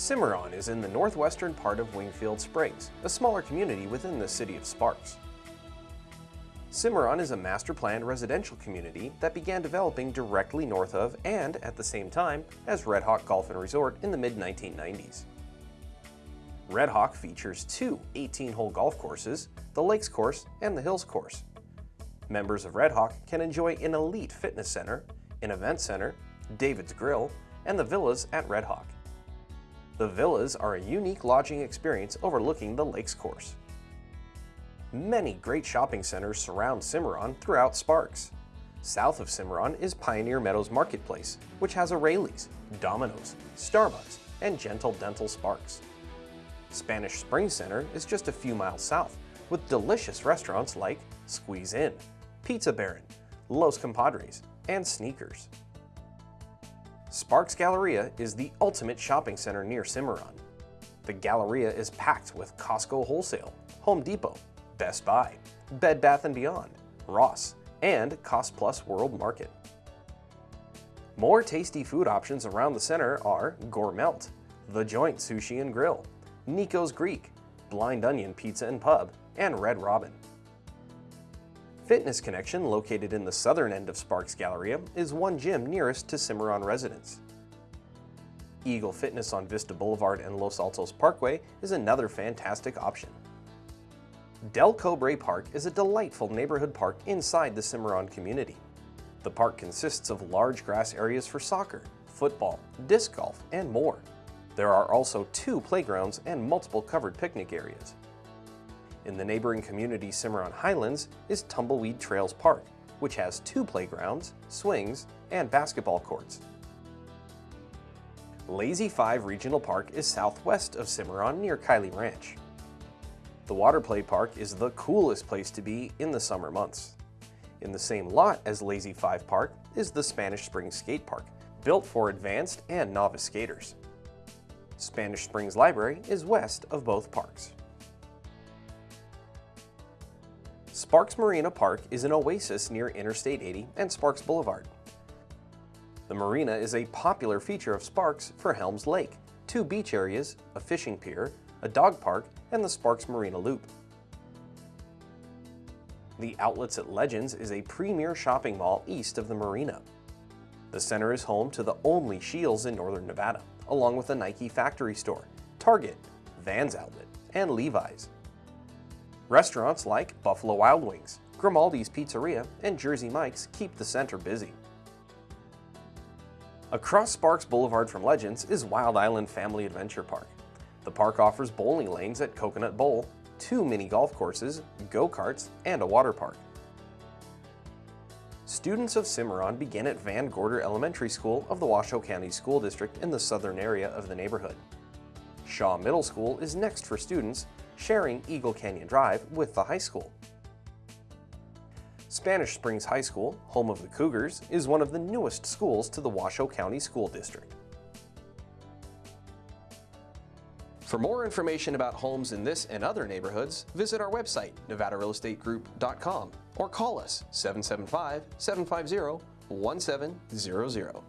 Cimarron is in the northwestern part of Wingfield Springs, a smaller community within the city of Sparks. Cimarron is a master planned residential community that began developing directly north of and at the same time as Red Hawk Golf and Resort in the mid-1990s. Red Hawk features two 18-hole golf courses, the Lakes Course and the Hills Course. Members of Red Hawk can enjoy an elite fitness center, an event center, David's Grill, and the villas at Red Hawk. The villas are a unique lodging experience overlooking the Lakes Course. Many great shopping centers surround Cimarron throughout Sparks. South of Cimarron is Pioneer Meadows Marketplace, which has a Raley's, Domino's, Starbucks, and Gentle Dental Sparks. Spanish Springs Center is just a few miles south, with delicious restaurants like Squeeze In, Pizza Baron, Los Compadres, and Sneakers. Sparks Galleria is the ultimate shopping center near Cimarron. The Galleria is packed with Costco Wholesale, Home Depot, Best Buy, Bed Bath & Beyond, Ross, and Cost Plus World Market. More tasty food options around the center are Gourmelt, The Joint Sushi and Grill, Nico's Greek, Blind Onion Pizza and Pub, and Red Robin. Fitness Connection, located in the southern end of Sparks Galleria, is one gym nearest to Cimarron residents. Eagle Fitness on Vista Boulevard and Los Altos Parkway is another fantastic option. Del Cobre Park is a delightful neighborhood park inside the Cimarron community. The park consists of large grass areas for soccer, football, disc golf, and more. There are also two playgrounds and multiple covered picnic areas. In the neighboring community Cimarron Highlands is Tumbleweed Trails Park, which has two playgrounds, swings, and basketball courts. Lazy 5 Regional Park is southwest of Cimarron near Kiley Ranch. The water play park is the coolest place to be in the summer months. In the same lot as Lazy 5 Park is the Spanish Springs Skate Park, built for advanced and novice skaters. Spanish Springs Library is west of both parks. Sparks Marina Park is an oasis near Interstate 80 and Sparks Boulevard. The marina is a popular feature of Sparks for Helms Lake, two beach areas, a fishing pier, a dog park, and the Sparks Marina Loop. The Outlets at Legends is a premier shopping mall east of the marina. The center is home to the only Scheels in northern Nevada, along with a Nike factory store, Target, Vans Outlet, and Levi's. Restaurants like Buffalo Wild Wings, Grimaldi's Pizzeria, and Jersey Mike's keep the center busy. Across Sparks Boulevard from Legends is Wild Island Family Adventure Park. The park offers bowling lanes at Coconut Bowl, two mini golf courses, go-karts, and a water park. Students of Cimarron begin at Van Gorder Elementary School of the Washoe County School District in the southern area of the neighborhood. Shaw Middle School is next for students sharing Eagle Canyon Drive with the high school. Spanish Springs High School, home of the Cougars, is one of the newest schools to the Washoe County School District. For more information about homes in this and other neighborhoods, visit our website, nevadarealestategroup.com, or call us 775-750-1700.